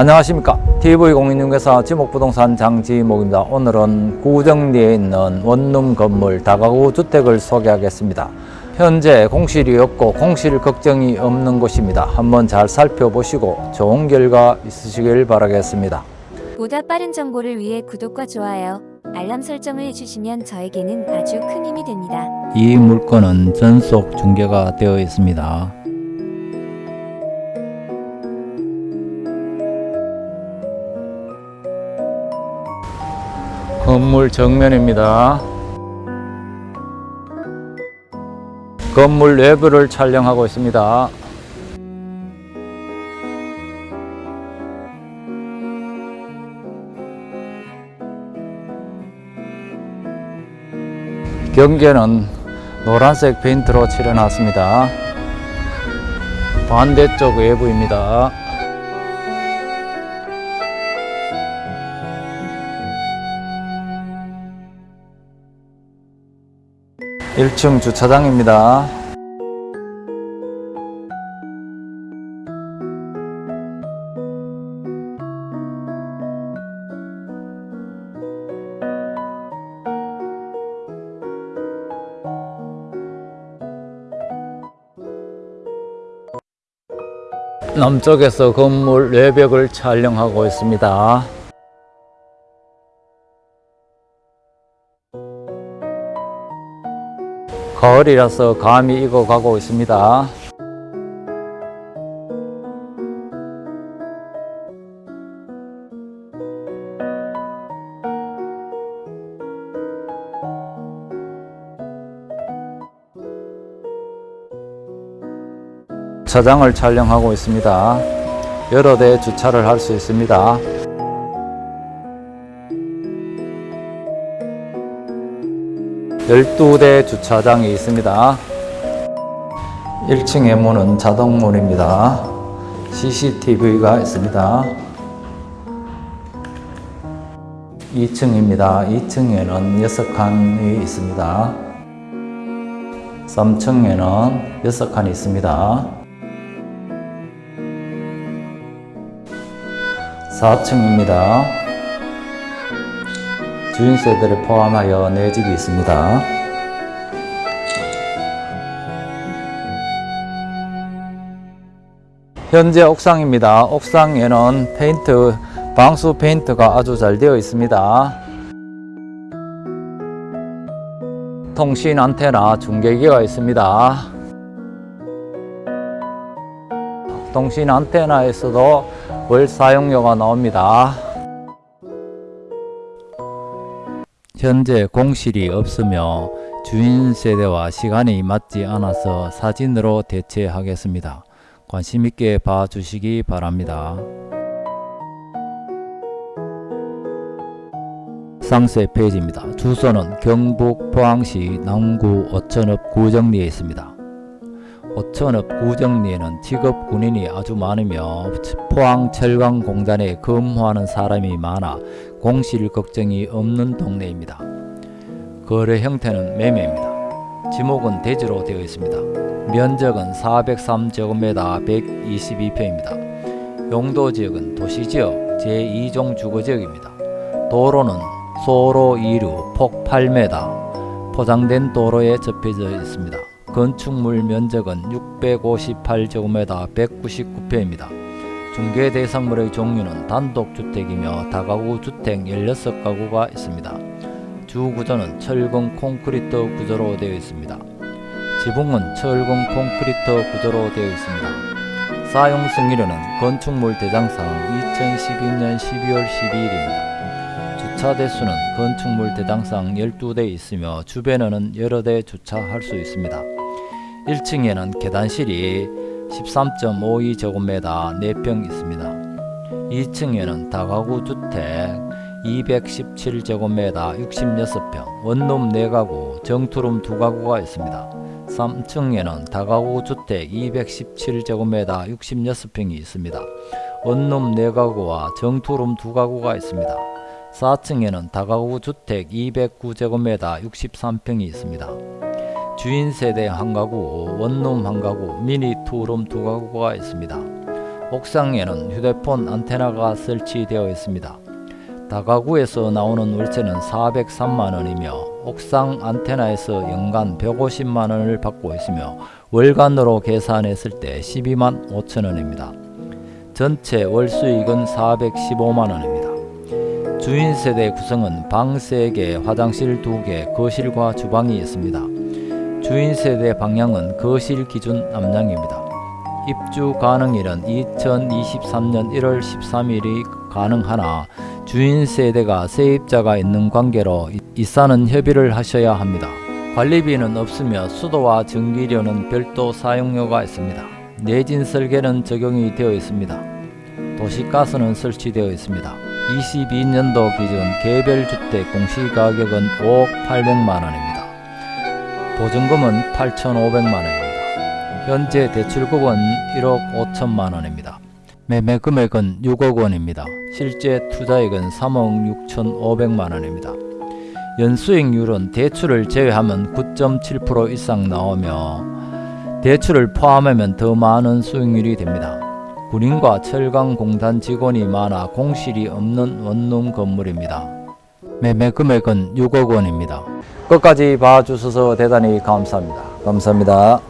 안녕하십니까. TV공인중개사 지목부동산 장지목입니다. 오늘은 구정리에 있는 원룸 건물 다가구 주택을 소개하겠습니다. 현재 공실이 없고 공실 걱정이 없는 곳입니다. 한번 잘 살펴보시고 좋은 결과 있으시길 바라겠습니다. 보다 빠른 정보를 위해 구독과 좋아요, 알람 설정을 해주시면 저에게는 아주 큰 힘이 됩니다. 이 물건은 전속 중개가 되어 있습니다 건물 정면입니다. 건물 내부를 촬영하고 있습니다. 경계는 노란색 페인트로 칠해놨습니다. 반대쪽 외부입니다. 1층 주차장입니다. 남쪽에서 건물 외벽을 촬영하고 있습니다. 가을이라서 감이 익어가고 있습니다. 차장을 촬영하고 있습니다. 여러 대 주차를 할 수 있습니다. 12대 주차장이 있습니다. 1층의 문은 자동문입니다. CCTV가 있습니다. 2층입니다. 2층에는 6칸이 있습니다. 3층에는 6칸이 있습니다. 4층입니다. 주인 세대를 포함하여 4집이 있습니다. 현재 옥상입니다. 옥상에는 페인트, 방수 페인트가 아주 잘 되어 있습니다. 통신 안테나 중계기가 있습니다. 통신 안테나에서도 월 사용료가 나옵니다. 현재 공실이 없으며 주인 세대와 시간이 맞지 않아서 사진으로 대체하겠습니다. 관심 있게 봐주시기 바랍니다. 상세 페이지입니다. 주소는 경북 포항시 남구 오천읍 구정리에 있습니다. 오천읍 구정리에는 직업 군인이 아주 많으며 포항 철강 공단에 근무하는 사람이 많아 공실 걱정이 없는 동네입니다. 거래 형태는 매매입니다. 지목은 대지로 되어 있습니다. 면적은 403제곱미터 122평입니다. 용도지역은 도시지역 제2종 주거지역입니다. 도로는 소로 2류 폭 8m 포장된 도로에 접혀져 있습니다. 건축물 면적은 658제곱미터 199평입니다. 중개 대상물의 종류는 단독주택이며 다가구 주택 16가구가 있습니다. 주 구조는 철근 콘크리트 구조로 되어 있습니다. 지붕은 철근 콘크리트 구조로 되어 있습니다. 사용 승인료는 건축물 대장상 2012년 12월 12일입니다. 주차 대수는 건축물 대장상 12대 있으며 주변에는 여러 대 주차할 수 있습니다. 1층에는 계단실이 13.52제곱미터 4평 있습니다. 2층에는 다가구 주택 217제곱미터 66평, 원룸 4가구, 정투룸 2가구가 있습니다. 3층에는 다가구 주택 217제곱미터 66평이 있습니다. 원룸 4가구와 정투룸 2가구가 있습니다. 4층에는 다가구 주택 209제곱미터 63평이 있습니다. 주인 세대 한 가구, 원룸 한 가구, 미니 투룸 두 가구가 있습니다. 옥상에는 휴대폰 안테나가 설치되어 있습니다. 다가구에서 나오는 월세는 403만 원이며 옥상 안테나에서 연간 150만 원을 받고 있으며 월간으로 계산했을 때 12만 5천 원입니다. 전체 월 수익은 415만 원입니다. 주인 세대 구성은 방 3개, 화장실 2개, 거실과 주방이 있습니다. 주인 세대 방향은 거실 기준 남량입니다. 입주 가능일은 2023년 1월 13일이 가능하나 주인 세대가 세입자가 있는 관계로 이사는 협의를 하셔야 합니다. 관리비는 없으며 수도와 전기료는 별도 사용료가 있습니다. 내진 설계는 적용이 되어 있습니다. 도시가스는 설치되어 있습니다. 22년도 기준 개별 주택 공시가격은 5억 800만 원입니다. 보증금은 8,500만 원입니다. 현재 대출금은 1억 5천만 원입니다. 매매 금액은 6억 원입니다. 실제 투자액은 3억 6천5백만 원입니다. 연수익률은 대출을 제외하면 9.7% 이상 나오며 대출을 포함하면 더 많은 수익률이 됩니다. 군인과 철강공단 직원이 많아 공실이 없는 원룸 건물입니다. 매매 금액은 6억 원입니다. 끝까지 봐주셔서 대단히 감사합니다. 감사합니다.